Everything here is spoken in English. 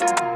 you